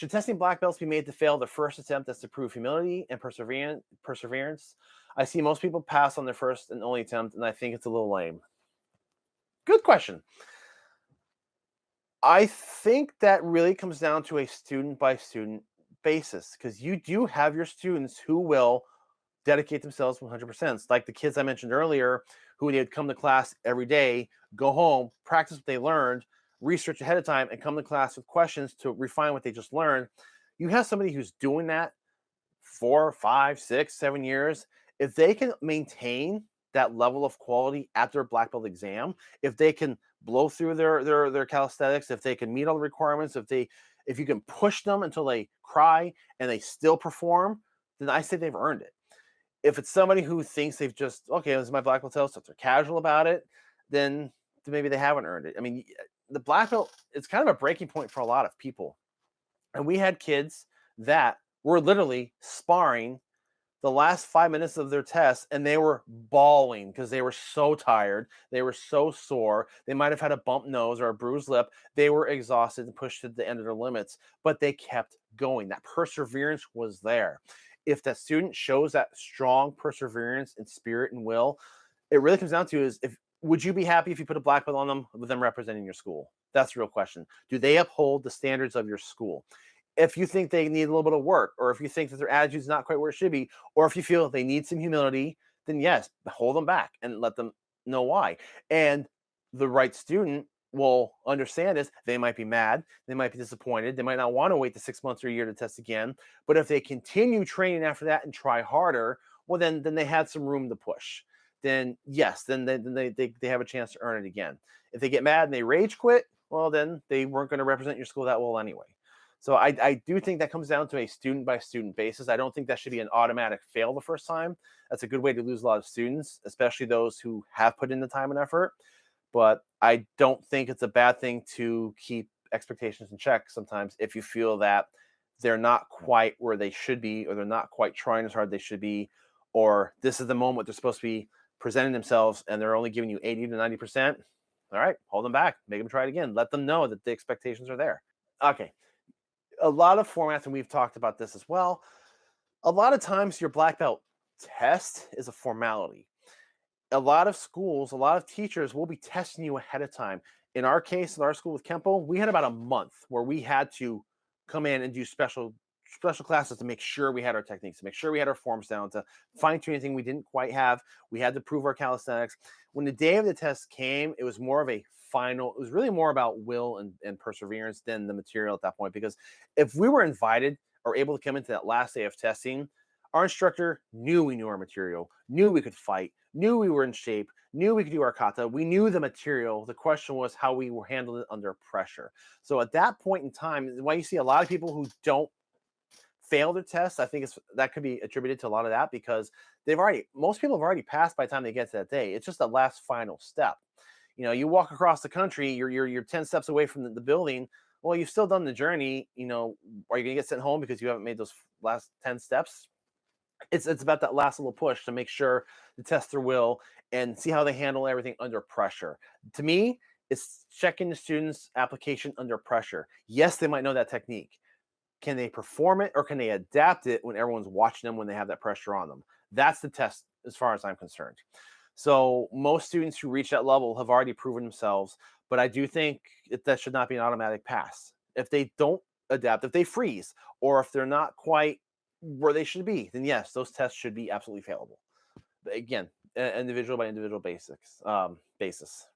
Should testing black belts be made to fail the first attempt that's to prove humility and perseverance? Perseverance. I see most people pass on their first and only attempt, and I think it's a little lame. Good question. I think that really comes down to a student by student basis because you do have your students who will dedicate themselves 100%. like the kids I mentioned earlier who they'd come to class every day, go home, practice what they learned, research ahead of time, and come to class with questions to refine what they just learned. You have somebody who's doing that four, five, six, seven years. If they can maintain that level of quality at their black belt exam, if they can blow through their their their calisthenics, if they can meet all the requirements, if they if you can push them until they cry and they still perform, then I say they've earned it. If it's somebody who thinks they've just okay, this is my black belt test, so they're casual about it, then, then maybe they haven't earned it. I mean, the black belt it's kind of a breaking point for a lot of people, and we had kids that were literally sparring the last five minutes of their test and they were bawling because they were so tired. They were so sore. They might have had a bump nose or a bruised lip. They were exhausted and pushed to the end of their limits, but they kept going. That perseverance was there. If that student shows that strong perseverance and spirit and will, it really comes down to is if would you be happy if you put a black belt on them with them representing your school? That's the real question. Do they uphold the standards of your school? if you think they need a little bit of work, or if you think that their attitude is not quite where it should be, or if you feel they need some humility, then yes, hold them back and let them know why. And the right student will understand this. They might be mad, they might be disappointed, they might not want to wait the six months or a year to test again. But if they continue training after that and try harder, well, then then they had some room to push. Then yes, then they then they, they, they have a chance to earn it again. If they get mad and they rage quit, well, then they weren't going to represent your school that well anyway. So I, I do think that comes down to a student by student basis. I don't think that should be an automatic fail the first time. That's a good way to lose a lot of students, especially those who have put in the time and effort. But I don't think it's a bad thing to keep expectations in check sometimes if you feel that they're not quite where they should be, or they're not quite trying as hard they should be, or this is the moment they're supposed to be presenting themselves and they're only giving you 80 to 90%. All right, hold them back, make them try it again. Let them know that the expectations are there. Okay, a lot of formats, and we've talked about this as well. A lot of times, your black belt test is a formality. A lot of schools, a lot of teachers will be testing you ahead of time. In our case, in our school with Kempo, we had about a month where we had to come in and do special special classes to make sure we had our techniques, to make sure we had our forms down, to fine tune anything we didn't quite have. We had to prove our calisthenics. When the day of the test came, it was more of a final. It was really more about will and, and perseverance than the material at that point. Because if we were invited or able to come into that last day of testing, our instructor knew we knew our material, knew we could fight, knew we were in shape, knew we could do our kata. We knew the material. The question was how we were handling it under pressure. So at that point in time, why you see a lot of people who don't fail their test, I think it's that could be attributed to a lot of that because they've already most people have already passed by the time they get to that day. It's just the last final step you know, you walk across the country, you're you're you're 10 steps away from the, the building. Well, you've still done the journey. You know, are you gonna get sent home because you haven't made those last 10 steps? It's it's about that last little push to make sure to test their will and see how they handle everything under pressure. To me, it's checking the student's application under pressure. Yes, they might know that technique. Can they perform it or can they adapt it when everyone's watching them when they have that pressure on them? That's the test as far as I'm concerned. So most students who reach that level have already proven themselves, but I do think that should not be an automatic pass. If they don't adapt, if they freeze, or if they're not quite where they should be, then yes, those tests should be absolutely failable. But again, individual by individual basics um, basis.